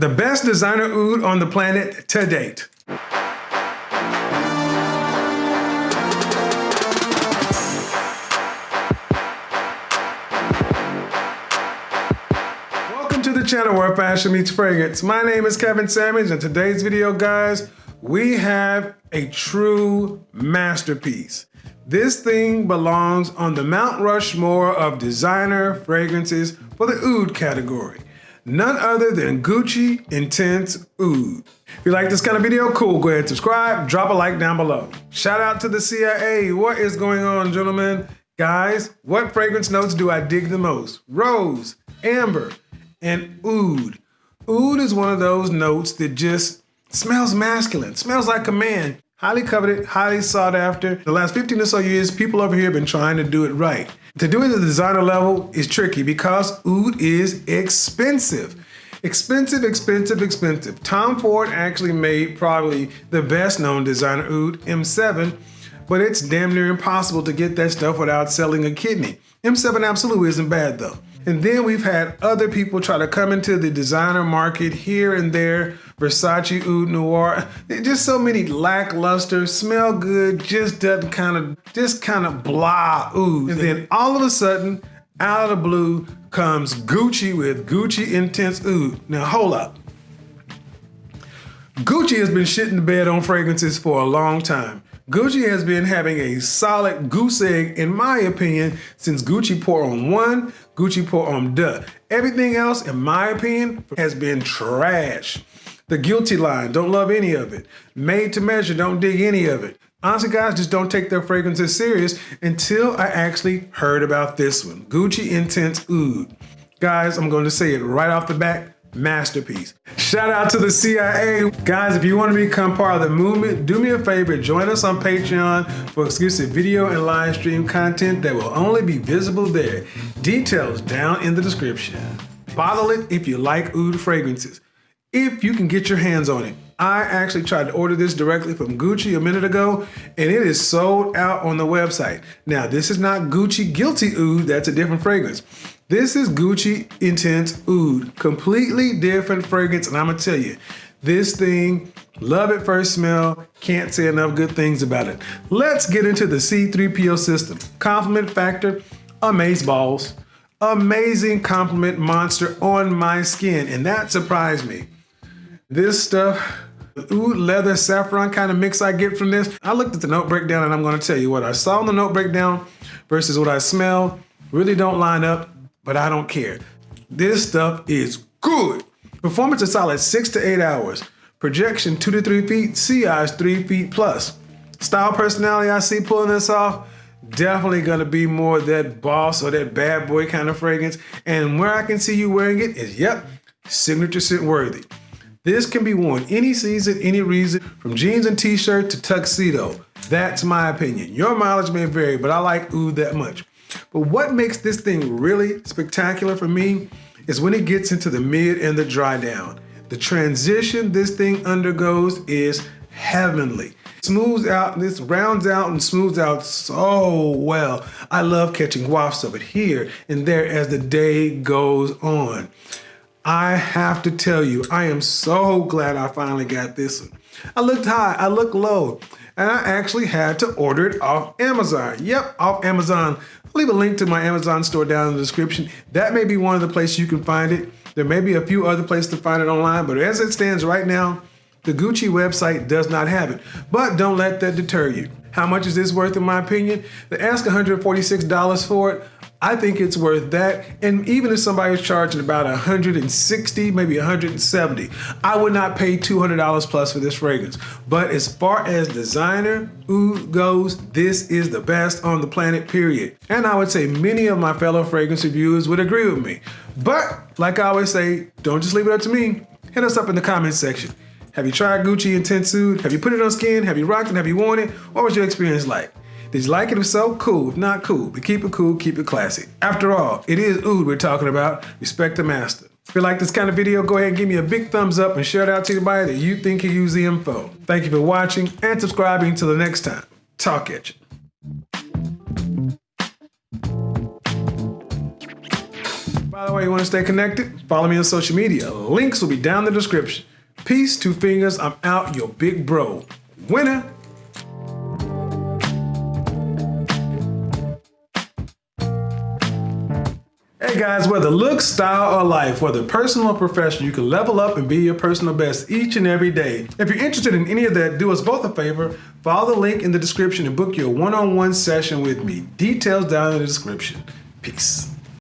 The best designer oud on the planet to date. Welcome to the channel where fashion meets fragrance. My name is Kevin Sammons and today's video, guys, we have a true masterpiece. This thing belongs on the Mount Rushmore of designer fragrances for the oud category. None other than Gucci Intense Oud. If you like this kind of video, cool, go ahead and subscribe, drop a like down below. Shout out to the CIA. What is going on, gentlemen? Guys, what fragrance notes do I dig the most? Rose, amber, and oud. Oud is one of those notes that just smells masculine, smells like a man. Highly coveted, highly sought after. The last 15 or so years, people over here have been trying to do it right. To do it at the designer level is tricky because oud is expensive. Expensive, expensive, expensive. Tom Ford actually made probably the best known designer oud, M7, but it's damn near impossible to get that stuff without selling a kidney. M7 absolutely isn't bad though. And then we've had other people try to come into the designer market here and there. Versace Oud Noir, just so many lackluster, smell good, just doesn't kind of, just kind of blah oud. And then all of a sudden, out of the blue comes Gucci with Gucci Intense Oud. Now hold up. Gucci has been shitting the bed on fragrances for a long time. Gucci has been having a solid goose egg, in my opinion, since Gucci Pour Homme 1, Gucci Pour Homme Deux. Everything else, in my opinion, has been trash. The Guilty line, don't love any of it. Made to Measure, don't dig any of it. Honestly, guys, just don't take their fragrances serious until I actually heard about this one, Gucci Intense Oud. Guys, I'm going to say it right off the bat, masterpiece. Shout out to the CIA. Guys, if you want to become part of the movement, do me a favor, join us on Patreon for exclusive video and live stream content that will only be visible there. Details down in the description. Bottle it if you like oud fragrances. If you can get your hands on it. I actually tried to order this directly from Gucci a minute ago, and it is sold out on the website. Now, this is not Gucci Guilty Oud, that's a different fragrance. This is Gucci Intense Oud, completely different fragrance, and I'm gonna tell you, this thing, love at first smell, can't say enough good things about it. Let's get into the C3PO system. Compliment factor, amaze balls. Amazing compliment monster on my skin, and that surprised me. This stuff, oud leather saffron kind of mix I get from this. I looked at the note breakdown and I'm gonna tell you what I saw in the note breakdown versus what I smell really don't line up but I don't care. This stuff is good. Performance is solid six to eight hours. Projection two to three feet, CI is three feet plus. Style personality I see pulling this off, definitely gonna be more that boss or that bad boy kind of fragrance. And where I can see you wearing it is, yep, signature scent worthy. This can be worn any season, any reason, from jeans and t-shirt to tuxedo. That's my opinion. Your mileage may vary, but I like oud that much. But what makes this thing really spectacular for me is when it gets into the mid and the dry down. The transition this thing undergoes is heavenly. Smooths out, this rounds out and smooths out so well. I love catching wafts of it here and there as the day goes on. I have to tell you, I am so glad I finally got this one. I looked high, I looked low, and I actually had to order it off Amazon. Yep, off Amazon. I'll leave a link to my Amazon store down in the description. That may be one of the places you can find it. There may be a few other places to find it online, but as it stands right now, the Gucci website does not have it. But don't let that deter you. How much is this worth in my opinion? They ask $146 for it. I think it's worth that. And even if somebody's charging about 160, maybe 170, I would not pay $200 plus for this fragrance. But as far as designer oud goes, this is the best on the planet, period. And I would say many of my fellow fragrance reviewers would agree with me. But like I always say, don't just leave it up to me. Hit us up in the comments section. Have you tried Gucci Intense? Have you put it on skin? Have you rocked it? Have you worn it? What was your experience like? Did you like it? If so, cool. If not, cool. But keep it cool, keep it classy. After all, it is oud we're talking about. Respect the master. If you like this kind of video, go ahead and give me a big thumbs up and it out to anybody that you think can use the info. Thank you for watching and subscribing. Until the next time, talk at you. By the way, you want to stay connected? Follow me on social media. Links will be down in the description. Peace, two fingers. I'm out, your big bro. Winner. Hey guys, whether looks, style, or life, whether personal or professional, you can level up and be your personal best each and every day. If you're interested in any of that, do us both a favor. Follow the link in the description and book your one-on-one session with me. Details down in the description. Peace.